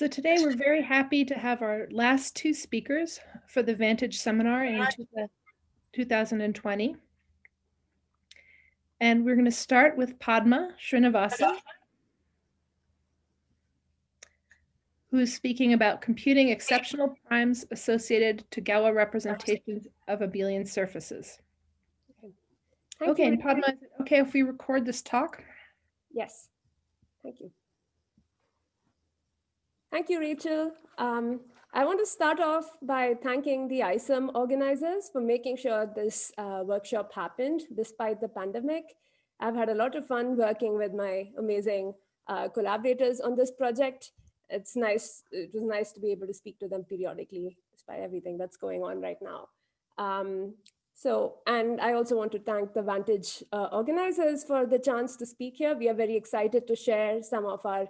So today we're very happy to have our last two speakers for the Vantage seminar in 2020. And we're going to start with Padma Srinivasan, who's speaking about computing exceptional primes associated to Galois representations of abelian surfaces. Okay, and Padma, okay if we record this talk? Yes, thank you. Thank you, Rachel. Um, I want to start off by thanking the ISOM organizers for making sure this uh, workshop happened despite the pandemic. I've had a lot of fun working with my amazing uh, collaborators on this project. It's nice, it was nice to be able to speak to them periodically despite everything that's going on right now. Um, so, and I also want to thank the Vantage uh, organizers for the chance to speak here. We are very excited to share some of our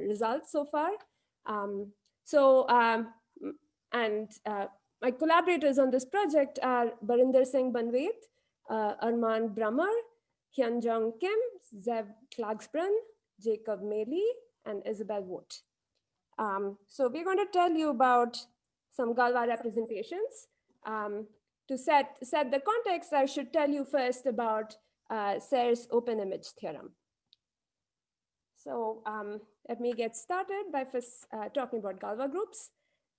results so far. Um, so, um, and uh, my collaborators on this project are Barinder Singh Banwait, uh, Armand Brumer, Hyunjung Kim, Zev Klagsbrun, Jacob Mayle, and Isabel Wood. Um, so we're going to tell you about some Galois representations. Um, to set, set the context, I should tell you first about uh, Serre's open image theorem. So um, let me get started by first uh, talking about Galois groups.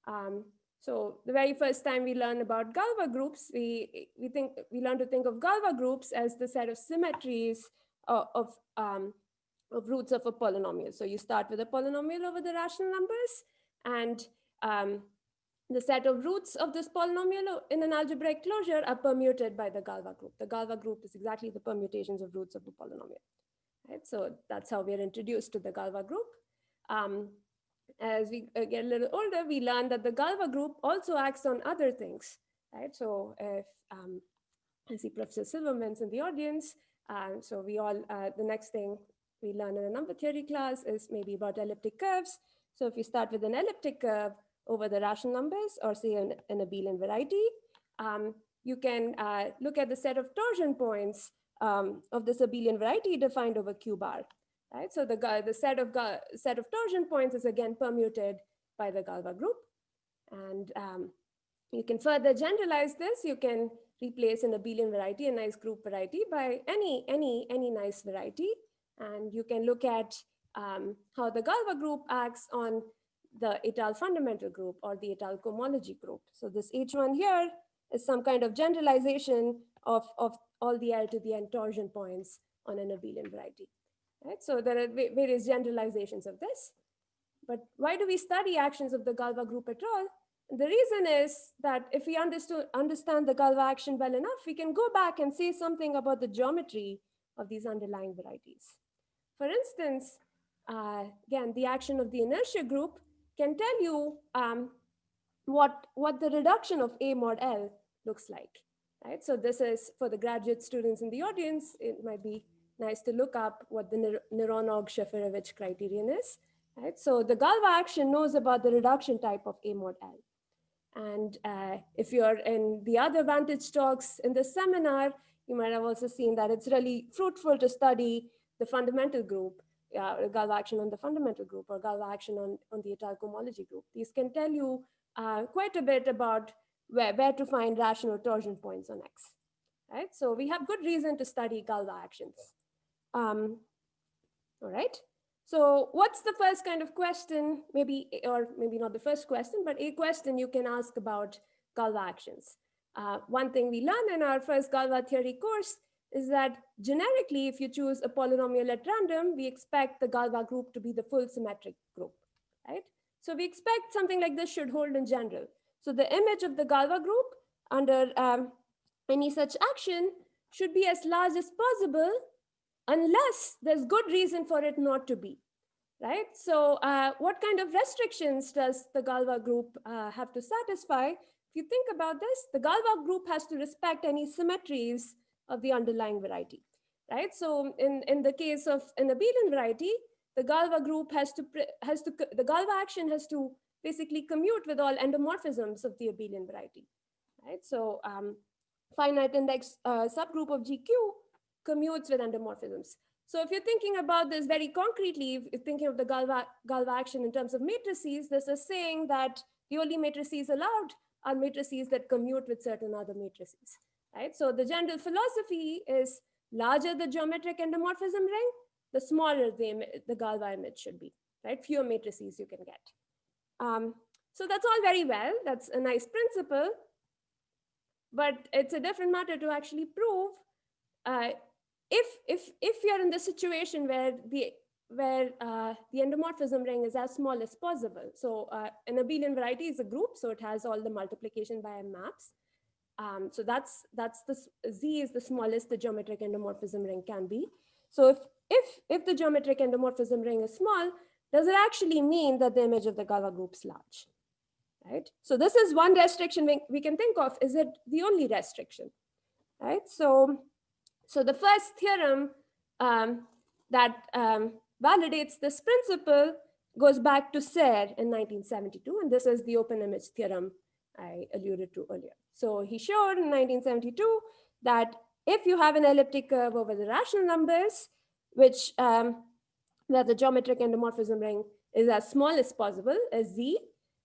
Um, so the very first time we learn about Galois groups, we, we, think, we learn to think of Galois groups as the set of symmetries of, of, um, of roots of a polynomial. So you start with a polynomial over the rational numbers and um, the set of roots of this polynomial in an algebraic closure are permuted by the Galois group. The Galois group is exactly the permutations of roots of the polynomial. Right? So that's how we're introduced to the Galois group. Um, as we uh, get a little older, we learn that the Galois group also acts on other things. Right? So if um, I see Professor Silverman's in the audience, uh, so we all, uh, the next thing we learn in a number theory class is maybe about elliptic curves. So if you start with an elliptic curve over the rational numbers or say an, an abelian variety, um, you can uh, look at the set of torsion points um, of this abelian variety defined over q bar. Right? So the, the set, of, set of torsion points is again permuted by the Galois group. And um, you can further generalize this. You can replace an abelian variety, a nice group variety by any, any, any nice variety. And you can look at um, how the Galois group acts on the étale fundamental group or the étale cohomology group. So this H1 here is some kind of generalization of, of all the L to the n torsion points on an abelian variety. Right? So there are various generalizations of this. But why do we study actions of the Galois group at all? The reason is that if we understand understand the Galois action well enough, we can go back and say something about the geometry of these underlying varieties. For instance, uh, again, the action of the inertia group can tell you um, what, what the reduction of A mod L looks like right? So this is for the graduate students in the audience, it might be nice to look up what the Néron-Ogg-Shafarevich criterion is, right? So the Galois action knows about the reduction type of A mod L. And uh, if you're in the other Vantage talks in the seminar, you might have also seen that it's really fruitful to study the fundamental group, uh, Galois action on the fundamental group or Galois action on, on the étale cohomology group. These can tell you uh, quite a bit about where, where to find rational torsion points on X, right? So we have good reason to study Galois actions. Um, all right. So what's the first kind of question, maybe, or maybe not the first question, but a question you can ask about Galois actions. Uh, one thing we learned in our first Galois theory course is that generically, if you choose a polynomial at random, we expect the Galois group to be the full symmetric group, right? So we expect something like this should hold in general. So the image of the Galois group under um, any such action should be as large as possible unless there's good reason for it not to be, right? So uh, what kind of restrictions does the Galois group uh, have to satisfy? If you think about this, the Galois group has to respect any symmetries of the underlying variety, right? So in, in the case of an abelian variety, the Galois group has to, has to, the Galois action has to basically commute with all endomorphisms of the abelian variety, right? So um, finite index uh, subgroup of GQ commutes with endomorphisms. So if you're thinking about this very concretely, if you're thinking of the Galois, Galois action in terms of matrices, this is saying that the only matrices allowed are matrices that commute with certain other matrices, right? So the general philosophy is larger the geometric endomorphism ring, the smaller the, the Galois image should be, right? Fewer matrices you can get. Um, so that's all very well. That's a nice principle. But it's a different matter to actually prove uh, if, if, if you're in the situation where the where uh, the endomorphism ring is as small as possible. So uh, an abelian variety is a group, so it has all the multiplication by maps. Um, so that's that's the Z is the smallest the geometric endomorphism ring can be. So if if if the geometric endomorphism ring is small, does it actually mean that the image of the Galois group is large? Right. So this is one restriction we, we can think of. Is it the only restriction? Right. So so the first theorem um, that um, validates this principle goes back to Serre in 1972, and this is the open image theorem I alluded to earlier. So he showed in 1972 that if you have an elliptic curve over the rational numbers, which um, where the geometric endomorphism ring is as small as possible as z,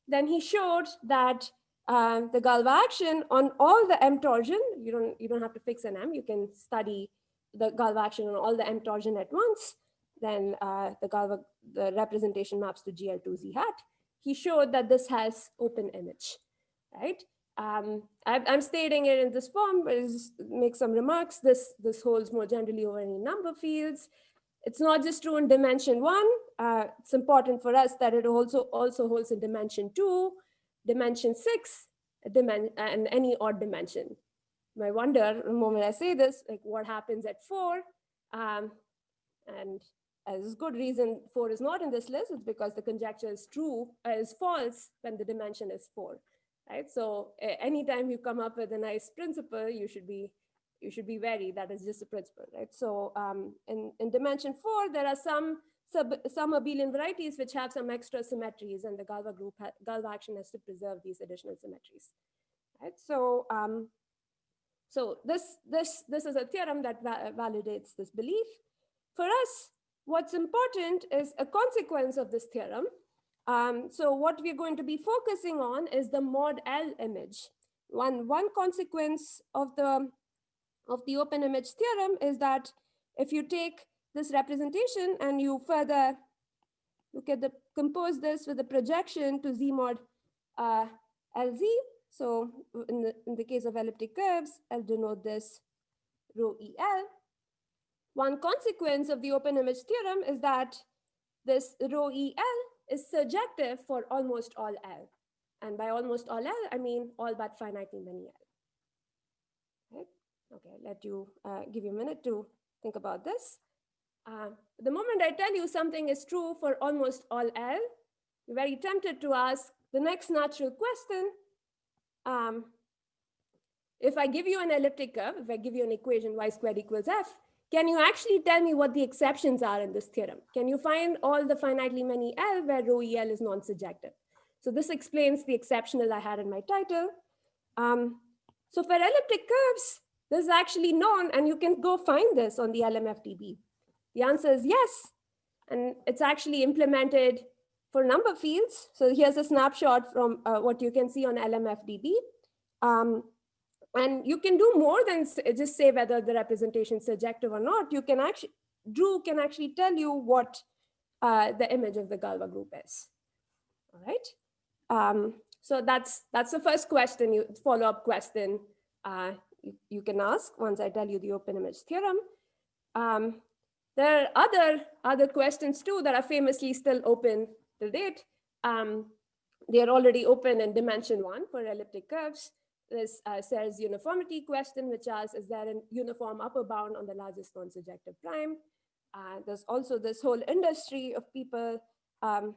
then he showed that uh, the Galois action on all the M torsion, you don't, you don't have to fix an M, you can study the Galois action on all the M torsion at once, then uh, the Galois, the representation maps to GL2Z hat. He showed that this has open image, right? Um, I, am stating it in this form, but make some remarks. This, this holds more generally over any number fields. It's not just true in dimension one. Uh, it's important for us that it also, also holds in dimension two, dimension six, and any odd dimension. I wonder the moment I say this, like what happens at four? Um, and as good reason four is not in this list, it's because the conjecture is true, uh, is false when the dimension is four, right? So uh, anytime you come up with a nice principle, you should be you should be wary that is just a principle, right? So um, in, in dimension four, there are some sub, some abelian varieties which have some extra symmetries and the Galois group, Galois action has to preserve these additional symmetries, right? So, um, so this, this, this is a theorem that va validates this belief. For us, what's important is a consequence of this theorem. Um, so what we're going to be focusing on is the mod L image. One, one consequence of the, of the open image theorem is that if you take this representation and you further look at the compose this with a projection to Z mod uh, LZ. So in the, in the case of elliptic curves, I'll denote this rho EL. One consequence of the open image theorem is that this rho EL is surjective for almost all L. And by almost all L, I mean all but finitely many L. Okay, let you uh, give you a minute to think about this. Uh, the moment I tell you something is true for almost all L, you're very tempted to ask the next natural question. Um, if I give you an elliptic curve, if I give you an equation y squared equals f, can you actually tell me what the exceptions are in this theorem? Can you find all the finitely many L where rho EL is non-surjective? So this explains the exceptional I had in my title. Um, so for elliptic curves, this is actually known, and you can go find this on the LMFDB. The answer is yes. And it's actually implemented for number fields. So here's a snapshot from uh, what you can see on LMFDB. Um, and you can do more than just say whether the representation is surjective or not. You can actually, Drew can actually tell you what uh, the image of the Galois group is. All right. Um, so that's that's the first question, you follow-up question uh, you, can ask once I tell you the open image theorem. Um, there are other, other questions too that are famously still open to date. Um, they are already open in dimension one for elliptic curves. There's uh, uniformity question, which asks, is there a uniform upper bound on the largest non-surjective prime? Uh, there's also this whole industry of people um,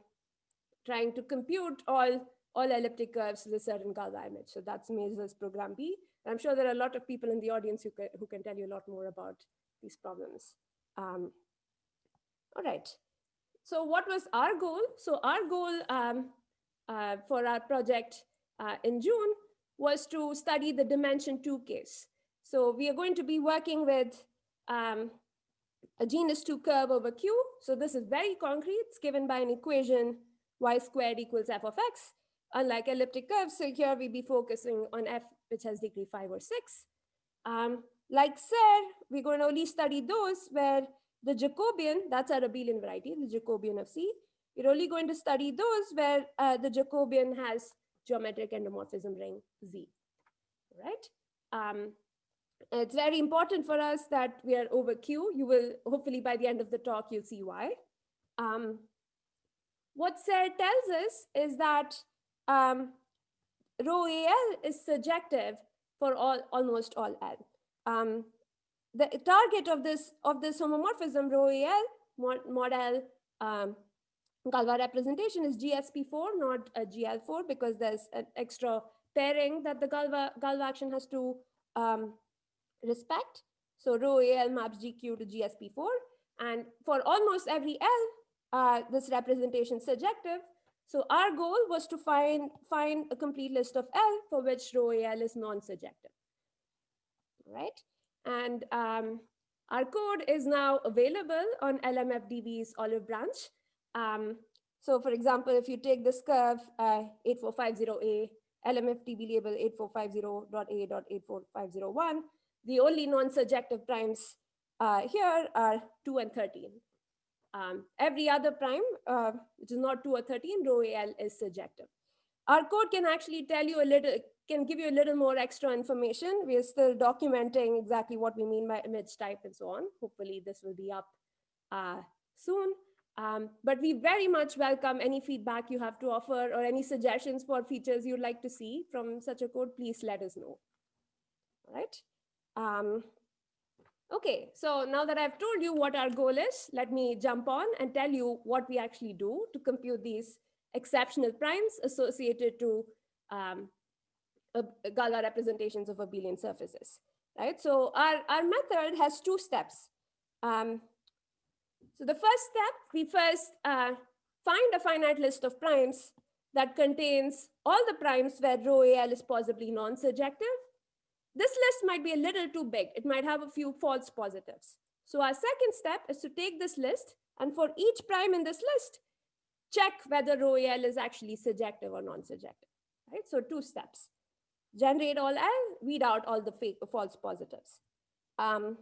trying to compute all, all elliptic curves with a certain Galois image. So that's Mazur's program B. I'm sure there are a lot of people in the audience who can, who can tell you a lot more about these problems. Um, all right. So what was our goal? So our goal um, uh, for our project uh, in June was to study the dimension two case. So we are going to be working with um, a genus 2 curve over Q. So this is very concrete. It's given by an equation y squared equals f of x. Unlike elliptic curves, so here we be focusing on f, which has degree 5 or 6. Um, like said, we're going to only study those where the Jacobian, that's our abelian variety, the Jacobian of C. We're only going to study those where uh, the Jacobian has geometric endomorphism ring Z, right? Um, it's very important for us that we are over Q. You will, hopefully by the end of the talk, you'll see why. Um, what Serre tells us is that um, rho AL is surjective for all, almost all L. Um, the target of this, of this homomorphism rho AL, mod, mod L, um, Galois representation is GSP4, not a GL4, because there's an extra pairing that the Galois, Galois action has to um, respect. So rho AL maps GQ to GSP4. And for almost every L, uh, this representation is surjective. So our goal was to find, find a complete list of L for which rho AL is non-surjective, right? And um, our code is now available on LMFDB's Olive Branch. Um, so for example, if you take this curve uh, 8450A, LMFDB label 8450.A.84501, the only non-surjective primes uh, here are 2 and 13. Um, every other prime, uh, which is not 2 or 13, rho AL is surjective. Our code can actually tell you a little, can give you a little more extra information. We are still documenting exactly what we mean by image type and so on. Hopefully this will be up uh, soon. Um, but we very much welcome any feedback you have to offer or any suggestions for features you'd like to see from such a code, please let us know. All right. Um, okay, so now that I've told you what our goal is, let me jump on and tell you what we actually do to compute these exceptional primes associated to um, Galois representations of abelian surfaces, right? So our, our method has two steps. Um, so the first step, we first uh, find a finite list of primes that contains all the primes where rho AL is possibly non-surjective. This list might be a little too big. It might have a few false positives. So our second step is to take this list and for each prime in this list, check whether rho AL is actually surjective or non-surjective, right? So two steps. Generate all L, weed out all the fake false positives. Um,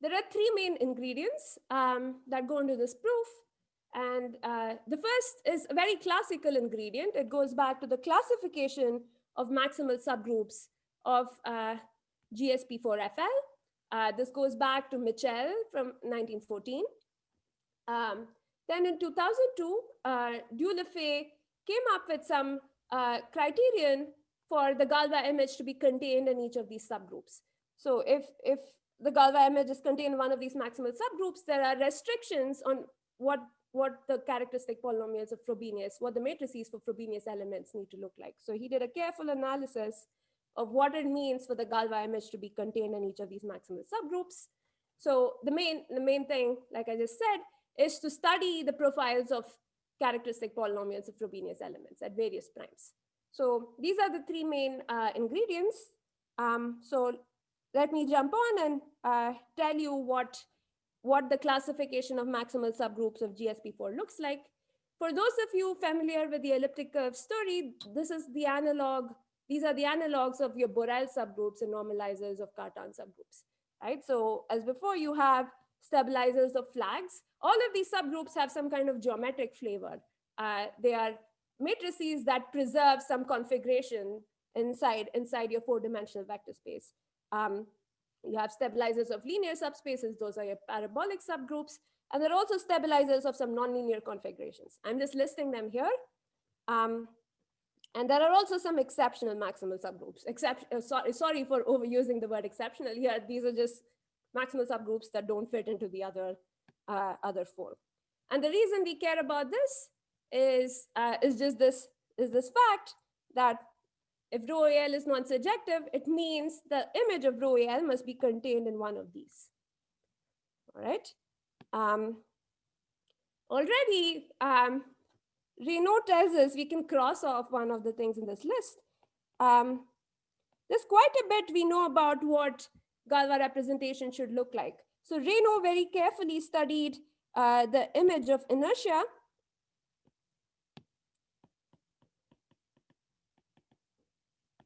there are three main ingredients um, that go into this proof. And uh, the first is a very classical ingredient. It goes back to the classification of maximal subgroups of uh, GSP4FL. Uh, this goes back to Mitchell from 1914. Um, then in 2002, uh, Dieulefait came up with some uh, criterion for the Galois image to be contained in each of these subgroups. So if, if the Galois image is contained in one of these maximal subgroups, there are restrictions on what, what the characteristic polynomials of Frobenius, what the matrices for Frobenius elements need to look like. So he did a careful analysis of what it means for the Galois image to be contained in each of these maximal subgroups. So the main, the main thing, like I just said, is to study the profiles of characteristic polynomials of Frobenius elements at various primes. So these are the three main uh, ingredients. Um, so let me jump on and uh, tell you what, what the classification of maximal subgroups of GSP4 looks like. For those of you familiar with the elliptic curve story, this is the analog, these are the analogs of your Borel subgroups and normalizers of Cartan subgroups, right? So as before, you have stabilizers of flags. All of these subgroups have some kind of geometric flavor. Uh, they are matrices that preserve some configuration inside, inside your four-dimensional vector space. Um, you have stabilizers of linear subspaces. Those are your parabolic subgroups. And there are also stabilizers of some nonlinear configurations. I'm just listing them here. Um, and there are also some exceptional maximal subgroups. Except, uh, sorry, sorry for overusing the word exceptional here. These are just maximal subgroups that don't fit into the other, uh, other four. And the reason we care about this is, uh, is just this, is this fact that if rho AL is non-surjective, it means the image of rho AL must be contained in one of these. All right. Um, already, um, Raynaud tells us we can cross off one of the things in this list. Um, there's quite a bit we know about what Galois representation should look like. So Raynaud very carefully studied uh, the image of inertia.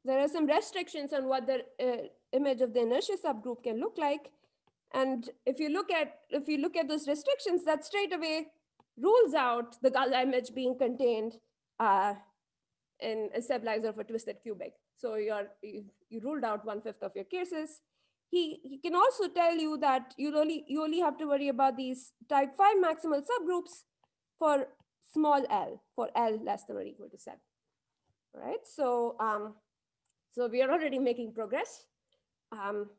There are some restrictions on what the uh, image of the inertia subgroup can look like. And if you look at if you look at those restrictions, that straight away rules out the Galois image being contained uh, in a stabilizer of a twisted cubic. So you're, you, you ruled out one fifth of your cases. He, he can also tell you that you only, you only have to worry about these type 5 maximal subgroups for small l, for l less than or equal to 7. All right, so, um, so we are already making progress. Um,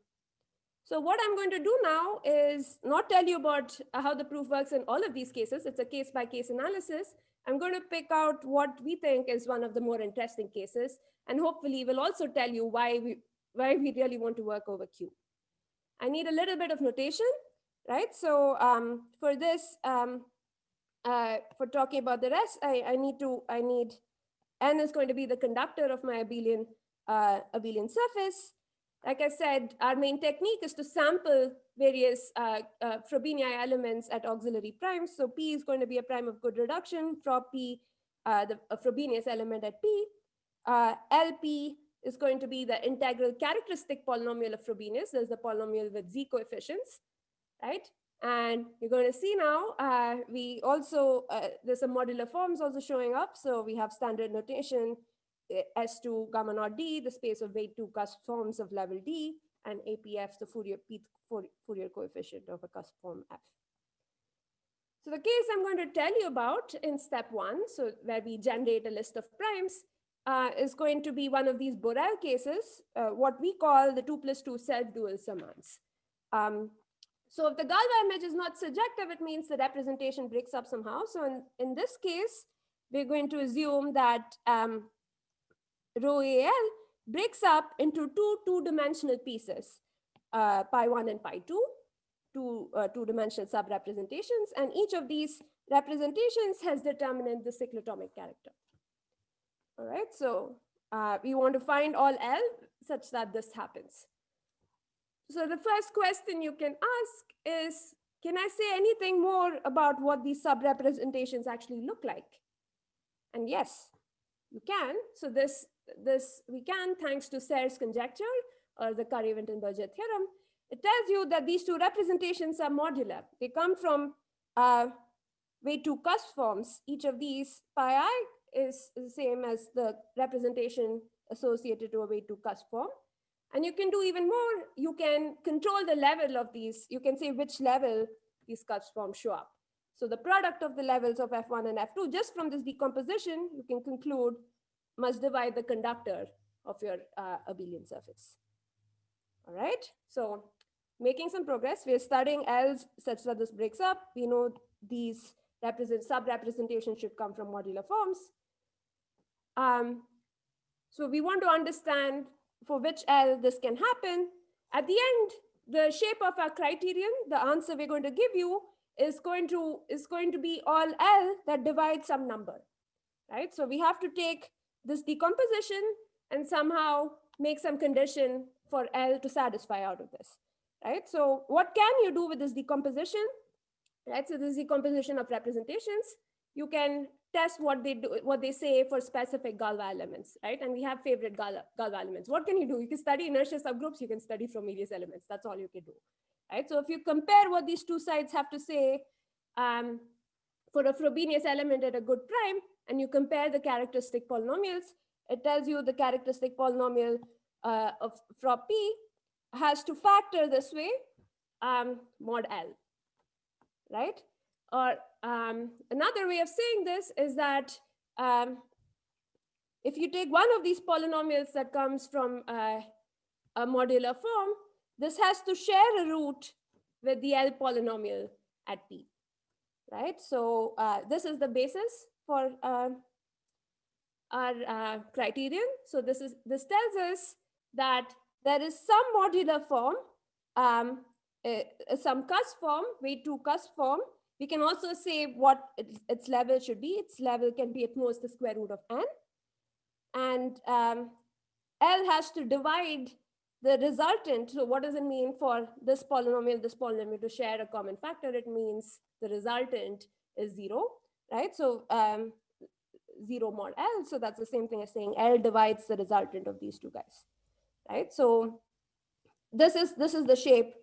so what I'm going to do now is not tell you about how the proof works in all of these cases. It's a case by case analysis. I'm going to pick out what we think is one of the more interesting cases. And hopefully we'll also tell you why we, why we really want to work over Q. I need a little bit of notation, right? So um, for this, um, uh, for talking about the rest, I, I need to, I need, N is going to be the conductor of my abelian, uh, abelian surface. Like I said, our main technique is to sample various uh, uh, Frobenius elements at auxiliary primes. So P is going to be a prime of good reduction, Frob P, uh, the Frobenius element at P. Uh, LP is going to be the integral characteristic polynomial of Frobenius. There's the polynomial with Z coefficients, right? And you're going to see now, uh, we also, uh, there's some modular forms also showing up. So we have standard notation S2 gamma naught D, the space of weight two cusp forms of level D, and APF, the Fourier, Fourier coefficient of a cusp form F. So the case I'm going to tell you about in step one, so where we generate a list of primes, uh, is going to be one of these Borel cases, uh, what we call the two plus two self-dual summands. Um, so if the Galois image is not surjective, it means the representation breaks up somehow. So in, in this case, we're going to assume that um, rho AL breaks up into two two-dimensional pieces, uh, pi 1 and pi 2, two uh, two-dimensional sub-representations, and each of these representations has determinant the cyclotomic character. All right, so uh, we want to find all L such that this happens. So the first question you can ask is, can I say anything more about what these sub-representations actually look like? And yes, you can. So this this we can thanks to Serre's conjecture or the Khare-Wintenberger theorem. It tells you that these two representations are modular. They come from uh, weight two cusp forms. Each of these pi i is the same as the representation associated to a way two cusp form. And you can do even more. You can control the level of these. You can say which level these cusp forms show up. So the product of the levels of F1 and F2, just from this decomposition, you can conclude must divide the conductor of your uh, abelian surface. All right, so making some progress. We're studying L's such that this breaks up. We know these represent sub-representations should come from modular forms. Um, so we want to understand for which L this can happen. At the end, the shape of our criterion, the answer we're going to give you is going to, is going to be all L that divides some number, right? So we have to take this decomposition and somehow make some condition for L to satisfy out of this, right? So what can you do with this decomposition, right? So this decomposition of representations, you can test what they do, what they say for specific Galois elements, right? And we have favorite Galois, elements. What can you do? You can study inertia subgroups, you can study Frobenius elements. That's all you can do, right? So if you compare what these two sides have to say um, for a Frobenius element at a good prime, and you compare the characteristic polynomials, it tells you the characteristic polynomial uh, of Frob P has to factor this way, um, mod L, right? Or um, another way of saying this is that um, if you take one of these polynomials that comes from uh, a modular form, this has to share a root with the L polynomial at P, right? So uh, this is the basis for uh, our uh, criterion. So this is this tells us that there is some modular form, um, some cusp form, weight two cusp form. We can also say what its, its, level should be. Its level can be at most the square root of n. And um, L has to divide the resultant, so what does it mean for this polynomial, this polynomial to share a common factor? It means the resultant is zero, right? So um, zero mod L, so that's the same thing as saying L divides the resultant of these two guys, right? So this is, this is the shape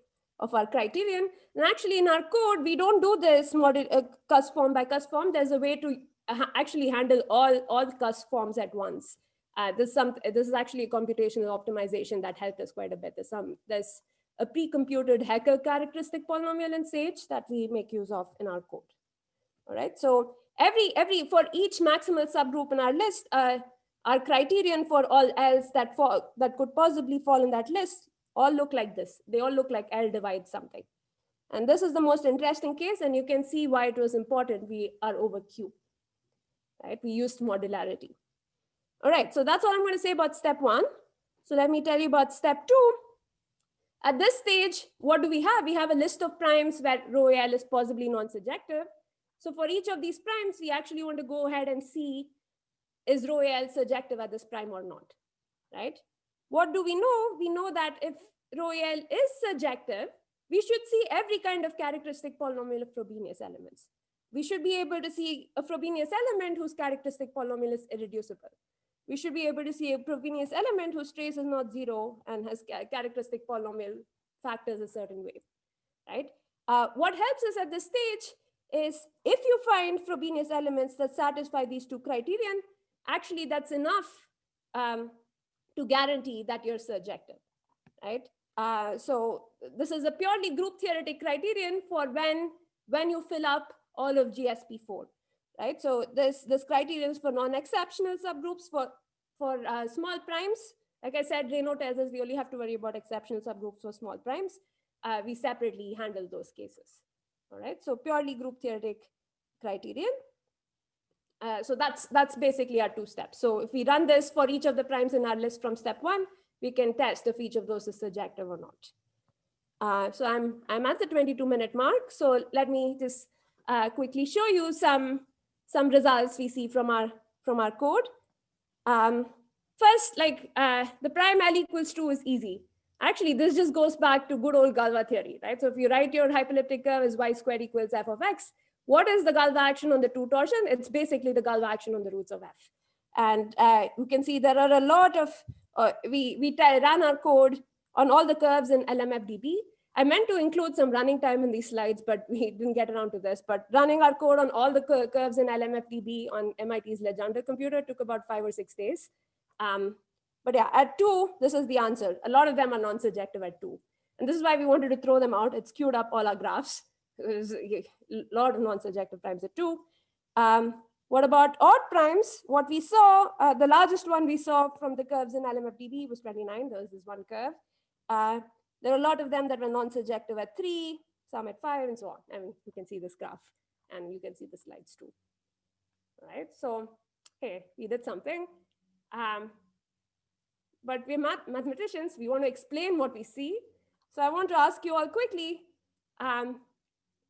of our criterion. And actually in our code, we don't do this model uh, cusp form by cusp form. There's a way to uh, actually handle all, all cusp forms at once. Uh, this, some, this is actually a computational optimization that helped us quite a bit. There's, some, there's a pre-computed Hecke characteristic polynomial in Sage that we make use of in our code. All right, so every, every for each maximal subgroup in our list, uh, our criterion for all else that, fall, that could possibly fall in that list all look like this. They all look like L divides something. And this is the most interesting case, and you can see why it was important. We are over Q, right? We used modularity. All right, so that's all I'm going to say about step one. So let me tell you about step two. At this stage, what do we have? We have a list of primes where rho L is possibly non-surjective. So for each of these primes, we actually want to go ahead and see is rho L surjective at this prime or not, right? What do we know? We know that if rho L is surjective, we should see every kind of characteristic polynomial of Frobenius elements. We should be able to see a Frobenius element whose characteristic polynomial is irreducible we should be able to see a Frobenius element whose trace is not zero and has characteristic polynomial factors a certain way, right? Uh, what helps us at this stage is if you find Frobenius elements that satisfy these two criterion, actually that's enough um, to guarantee that you're surjective, right? Uh, so this is a purely group theoretic criterion for when, when you fill up all of GSP4 right? So this, this criterion is for non-exceptional subgroups for, for uh, small primes. Like I said, Raynaud tells us we only have to worry about exceptional subgroups for small primes. Uh, we separately handle those cases. All right, so purely group theoretic criterion. Uh, so that's that's basically our two steps. So if we run this for each of the primes in our list from step one, we can test if each of those is surjective or not. Uh, so I'm I'm at the 22 minute mark. So let me just uh, quickly show you some some results we see from our, from our code. Um, first, like uh, the prime L equals 2 is easy. Actually, this just goes back to good old Galois theory, right? So if you write your hyperelliptic curve as y squared equals f of x, what is the Galois action on the two torsion? It's basically the Galois action on the roots of f. And uh, you can see there are a lot of, uh, we, we ran our code on all the curves in LMFDB. I meant to include some running time in these slides, but we didn't get around to this. But running our code on all the cur curves in LMFDB on MIT's Legendre computer took about five or six days. Um, but yeah, at two, this is the answer. A lot of them are non-surjective at two. And this is why we wanted to throw them out. It's queued up all our graphs. There's a lot of non-surjective primes at two. Um, what about odd primes? What we saw, uh, the largest one we saw from the curves in LMFDB was 29. There was this one curve. Uh, there are a lot of them that were non-surjective at three, some at five, and so on. I mean, you can see this graph, and you can see the slides too. All right, so hey, we did something. Um, but we're math mathematicians, we want to explain what we see. So I want to ask you all quickly, um,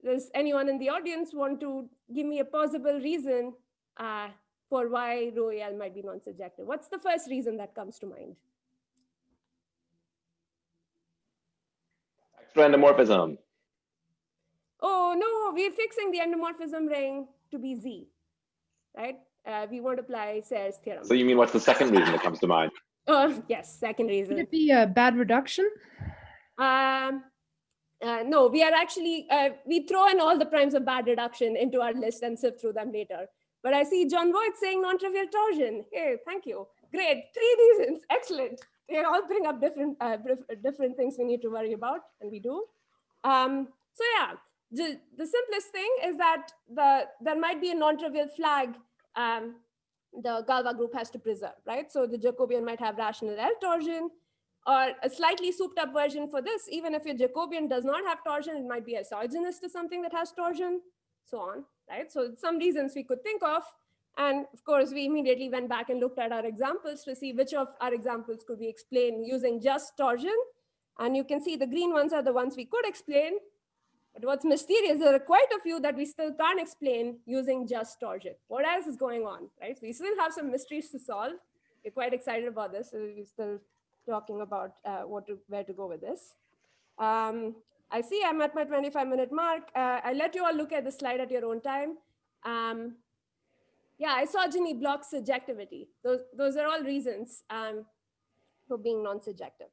does anyone in the audience want to give me a possible reason uh, for why rho might be non-surjective? What's the first reason that comes to mind? Extra endomorphism. Oh, no, we're fixing the endomorphism ring to be Z, right? Uh, we want to apply Serre's theorem. So you mean what's the second reason that comes to mind? Oh, yes, second reason. Could it be a bad reduction? Um, uh, no, we are actually, uh, we throw in all the primes of bad reduction into our list and sift through them later. But I see John Voight saying non-trivial torsion. Hey, thank you. Great, three reasons, excellent they all bring up different uh, different things we need to worry about, and we do. Um, so yeah, the, the simplest thing is that the there might be a non-trivial flag um, the Galois group has to preserve, right? So the Jacobian might have rational L torsion, or a slightly souped up version for this, even if your Jacobian does not have torsion, it might be isogenous to something that has torsion, so on, right? So some reasons we could think of. And of course, we immediately went back and looked at our examples to see which of our examples could we explain using just torsion. And you can see the green ones are the ones we could explain. But what's mysterious, there are quite a few that we still can't explain using just torsion. What else is going on, right? We still have some mysteries to solve. We're quite excited about this. So we still talking about uh, what to, where to go with this. Um, I see I'm at my 25 minute mark. Uh, I let you all look at the slide at your own time. Um, yeah, isogeny blocks surjectivity. Those, those are all reasons um, for being non-surjective,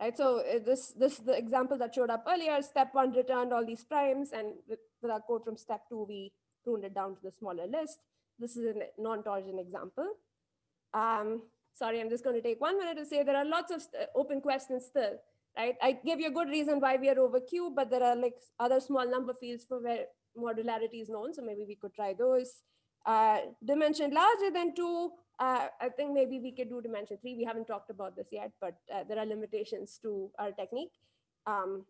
right? So uh, this, this the example that showed up earlier, step one returned all these primes and with, with our code from step two, we pruned it down to the smaller list. This is a non-torsion example. Um, sorry, I'm just going to take one minute to say there are lots of uh, open questions still, right? I gave you a good reason why we are over Q, but there are like other small number fields for where modularity is known. So maybe we could try those. Uh, dimension larger than two, uh, I think maybe we could do dimension three. We haven't talked about this yet, but uh, there are limitations to our technique. Um,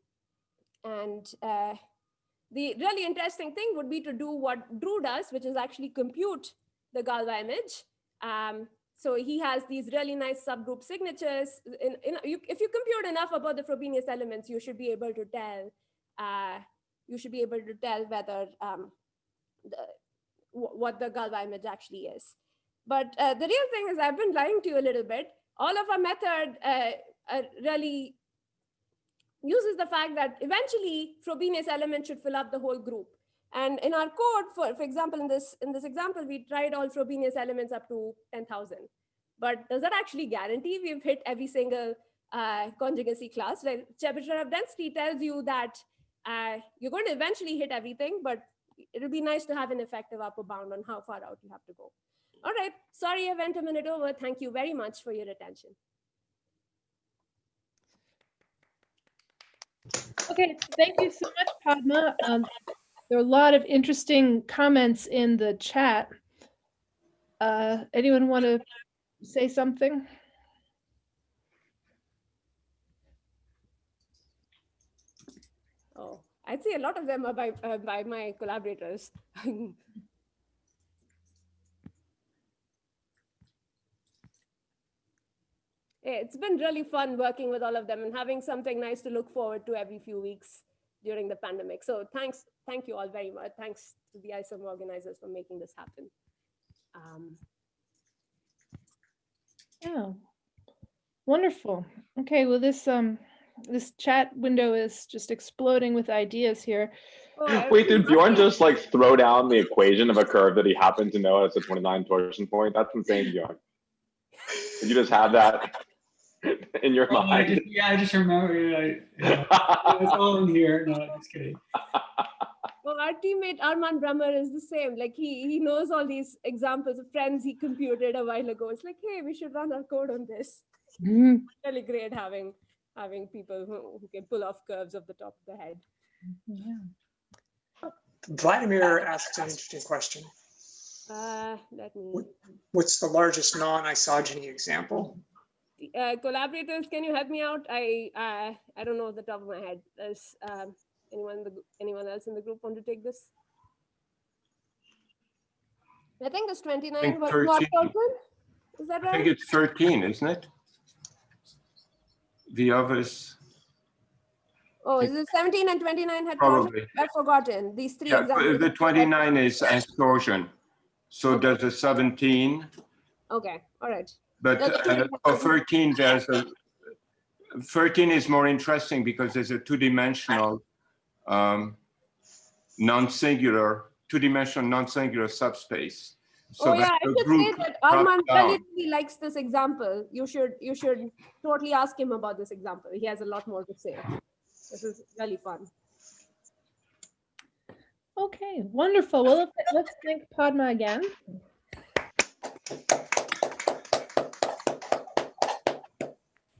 and uh, the really interesting thing would be to do what Drew does, which is actually compute the Galois image. Um, so he has these really nice subgroup signatures. In, in, you, if you compute enough about the Frobenius elements, you should be able to tell, uh, you should be able to tell whether um, the, what the Galois image actually is. But uh, the real thing is I've been lying to you a little bit. All of our method uh, uh, really uses the fact that eventually Frobenius elements should fill up the whole group. And in our code, for, for example, in this, in this example, we tried all Frobenius elements up to 10,000. But does that actually guarantee we've hit every single uh, conjugacy class? Right? Chebotarev density tells you that uh, you're going to eventually hit everything, but it'll be nice to have an effective upper bound on how far out you have to go. All right, sorry I went a minute over. Thank you very much for your attention. Okay, thank you so much, Padma. Um, there are a lot of interesting comments in the chat. Uh, anyone want to say something? Oh, I'd say a lot of them are by, uh, by my collaborators. it's been really fun working with all of them and having something nice to look forward to every few weeks during the pandemic. So thanks, thank you all very much. Thanks to the ISOM organizers for making this happen. Um, yeah, wonderful. Okay, well this um this chat window is just exploding with ideas here. oh, Wait, did Bjorn just like throw down the equation of a curve that he happened to know as a 29 torsion point? That's insane, Bjorn. Did you just have that in your Oh, I mind? just, yeah, I just remember. I, yeah, it's all in here. No, I'm just kidding. Well, our teammate Armand Brumer is the same. Like he he knows all these examples of friends he computed a while ago. It's like, hey, we should run our code on this. Mhm. Really great having having people who, who can pull off curves off the top of the head. Yeah. Vladimir asks an interesting question. Uh, let me. What's the largest non-isogeny example? Uh, collaborators, can you help me out? I uh, I don't know off the top of my head. Does um, anyone the, anyone else in the group want to take this? I think it's 29 think 13. Is that right? I think it's 13, isn't it? The others, Oh, is it 17 and 29 had torsion? probably. I've forgotten these three Yeah, examples. the 29 is astorsion. So there's a 17, Okay, all right. but uh, pretty for 13, there's a, 13 is more interesting because there's a two-dimensional um, non-singular, two-dimensional non-singular subspace. So oh yeah, I should say that Armand really, really likes this example. You should you should totally ask him about this example. He has a lot more to say. This is really fun. Okay, wonderful. Well, let's- let's thank Padma again.